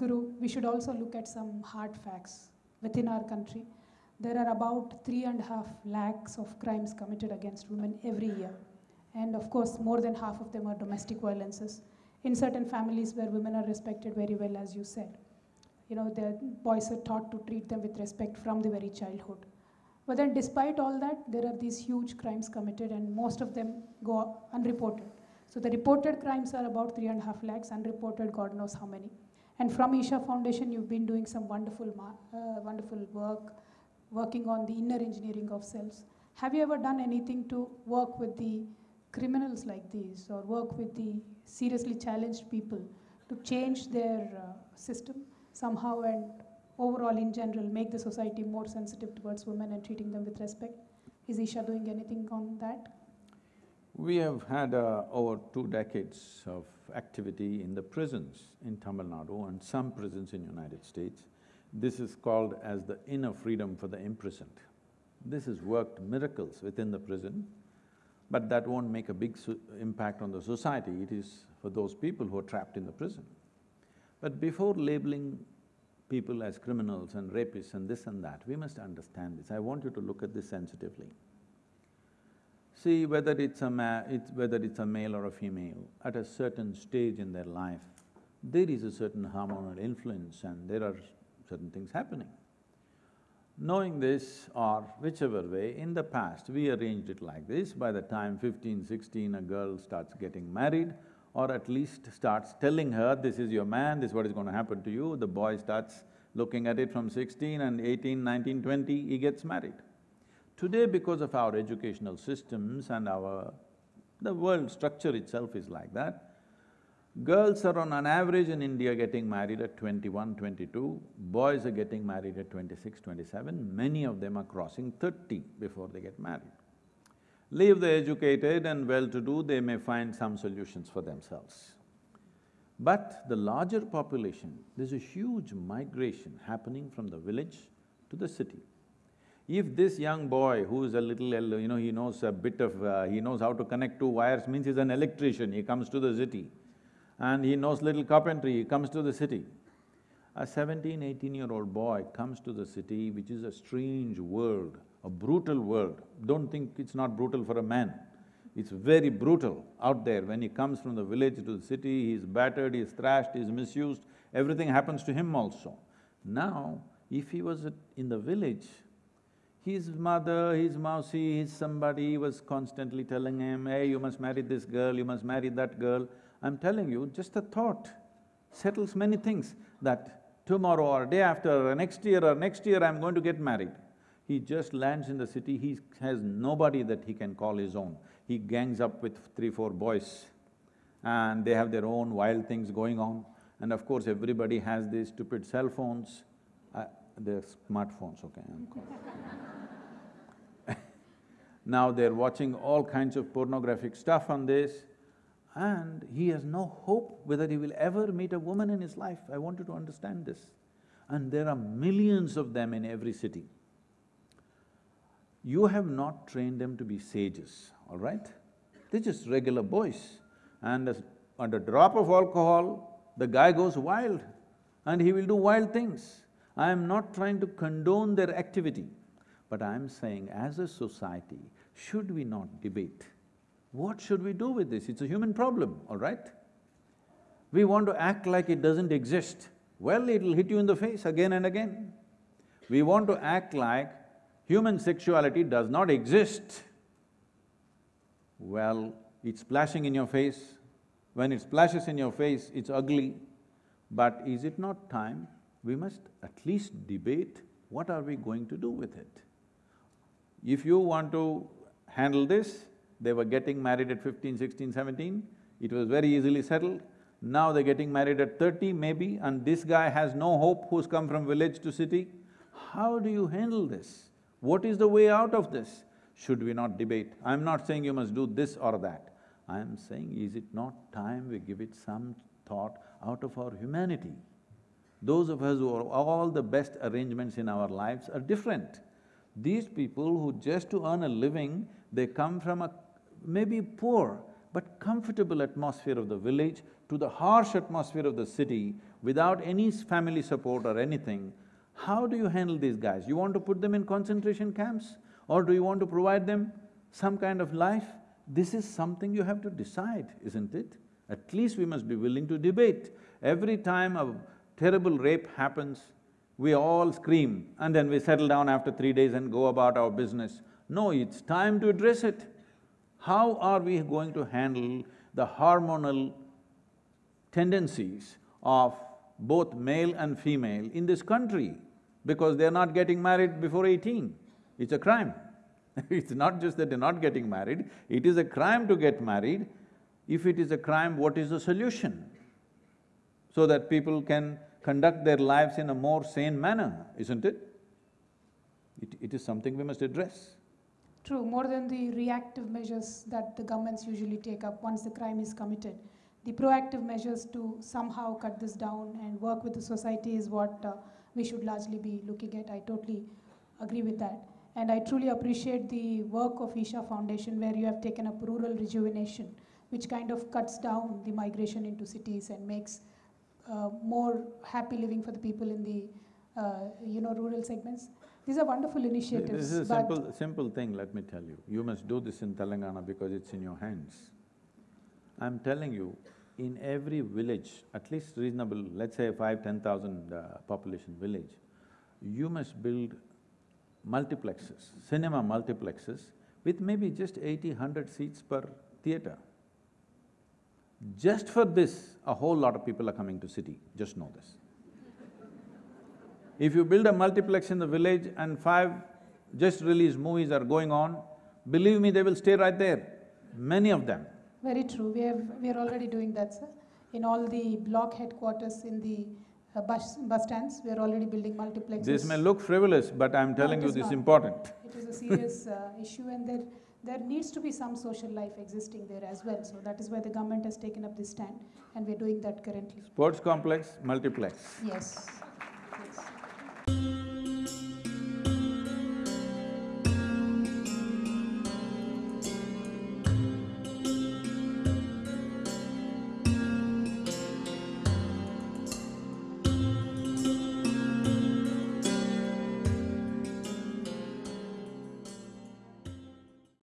Sadhguru, we should also look at some hard facts within our country. There are about three and a half lakhs of crimes committed against women every year. And of course, more than half of them are domestic violences in certain families where women are respected very well, as you said. You know, the boys are taught to treat them with respect from the very childhood. But then, despite all that, there are these huge crimes committed, and most of them go unreported. So the reported crimes are about three and a half lakhs, unreported, God knows how many. And from Isha Foundation, you've been doing some wonderful, uh, wonderful work, working on the inner engineering of cells. Have you ever done anything to work with the criminals like these, or work with the seriously challenged people to change their uh, system somehow and overall in general make the society more sensitive towards women and treating them with respect? Is Isha doing anything on that? We have had uh, over two decades of activity in the prisons in Tamil Nadu and some prisons in United States. This is called as the inner freedom for the imprisoned. This has worked miracles within the prison, but that won't make a big impact on the society, it is for those people who are trapped in the prison. But before labeling people as criminals and rapists and this and that, we must understand this. I want you to look at this sensitively. See, whether it's a it's whether it's a male or a female, at a certain stage in their life, there is a certain hormonal influence and there are certain things happening. Knowing this or whichever way, in the past we arranged it like this, by the time 15, 16 a girl starts getting married or at least starts telling her, this is your man, this is what is going to happen to you, the boy starts looking at it from sixteen and 18, 19, 20, he gets married. Today, because of our educational systems and our… the world structure itself is like that, girls are on an average in India getting married at 21, 22, boys are getting married at 26, 27, many of them are crossing thirty before they get married. Leave the educated and well-to-do, they may find some solutions for themselves. But the larger population, there's a huge migration happening from the village to the city. If this young boy who's a little, you know, he knows a bit of… Uh, he knows how to connect two wires, means he's an electrician, he comes to the city. And he knows little carpentry, he comes to the city. A 17, 18-year-old boy comes to the city, which is a strange world, a brutal world. Don't think it's not brutal for a man. It's very brutal out there. When he comes from the village to the city, he's battered, he's thrashed, he's misused, everything happens to him also. Now, if he was in the village, his mother, his mausi, his somebody was constantly telling him, hey, you must marry this girl, you must marry that girl. I'm telling you, just a thought settles many things, that tomorrow or day after or next year or next year I'm going to get married. He just lands in the city, he has nobody that he can call his own. He gangs up with three, four boys and they have their own wild things going on. And of course, everybody has these stupid cell phones, they're smartphones, okay, Now they're watching all kinds of pornographic stuff on this and he has no hope whether he will ever meet a woman in his life. I want you to understand this. And there are millions of them in every city. You have not trained them to be sages, all right? They're just regular boys. And as, a drop of alcohol, the guy goes wild and he will do wild things. I am not trying to condone their activity. But I'm saying as a society, should we not debate? What should we do with this? It's a human problem, all right? We want to act like it doesn't exist. Well, it'll hit you in the face again and again. We want to act like human sexuality does not exist. Well, it's splashing in your face. When it splashes in your face, it's ugly. But is it not time we must at least debate what are we going to do with it? If you want to handle this, they were getting married at 15, 16, 17, it was very easily settled. Now they're getting married at thirty maybe and this guy has no hope who's come from village to city. How do you handle this? What is the way out of this? Should we not debate? I'm not saying you must do this or that. I'm saying, is it not time we give it some thought out of our humanity? Those of us who are all the best arrangements in our lives are different. These people who just to earn a living, they come from a… maybe poor, but comfortable atmosphere of the village to the harsh atmosphere of the city without any family support or anything, how do you handle these guys? You want to put them in concentration camps? Or do you want to provide them some kind of life? This is something you have to decide, isn't it? At least we must be willing to debate. Every time a terrible rape happens, we all scream and then we settle down after three days and go about our business. No, it's time to address it. How are we going to handle the hormonal tendencies of both male and female in this country? Because they're not getting married before eighteen. It's a crime. it's not just that they're not getting married, it is a crime to get married. If it is a crime, what is the solution? So that people can conduct their lives in a more sane manner, isn't it? It, it is something we must address. True, more than the reactive measures that the governments usually take up once the crime is committed. The proactive measures to somehow cut this down and work with the society is what uh, we should largely be looking at. I totally agree with that. And I truly appreciate the work of Isha Foundation where you have taken up rural rejuvenation, which kind of cuts down the migration into cities and makes more happy living for the people in the, uh, you know, rural segments. These are wonderful initiatives. This is a simple, simple thing, let me tell you. You must do this in Telangana because it's in your hands. I'm telling you, in every village, at least reasonable, let's say five, ten thousand uh, population village, you must build multiplexes, cinema multiplexes with maybe just 80, 100 seats per theatre. Just for this, a whole lot of people are coming to city, just know this. If you build a multiplex in the village and five just released movies are going on, believe me, they will stay right there, many of them. Very true. We have, we are already doing that, sir. In all the block headquarters in the uh, bus, bus stands, we are already building multiplexes. This may look frivolous, but I'm telling it you this is important. It is a serious uh, issue and there, there needs to be some social life existing there as well. So that is why the government has taken up this stand and we are doing that currently. Sports complex, multiplex. Yes, yes.